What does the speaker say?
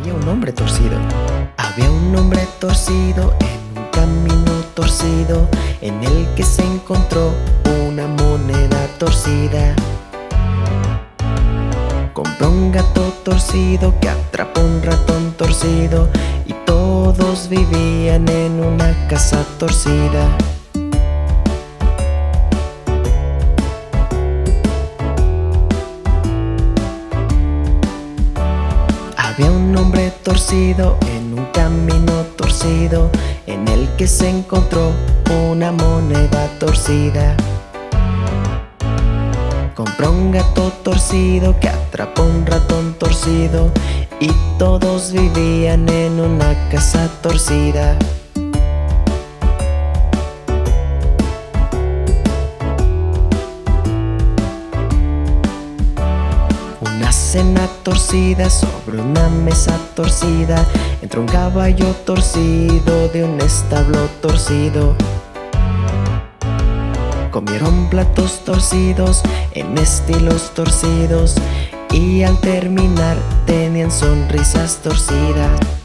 Había un hombre torcido. Había un hombre torcido en un camino torcido en el que se encontró una moneda torcida. Compró un gato torcido que atrapó un ratón torcido y todos vivían en una casa torcida. Había un hombre torcido en un camino torcido En el que se encontró una moneda torcida. Compró un gato torcido que atrapó un ratón torcido Y todos vivían en una casa torcida Una cena torcida sobre una mesa torcida. Entró un caballo torcido de un establo torcido. Comieron platos torcidos en estilos torcidos Y al terminar tenían sonrisas torcidas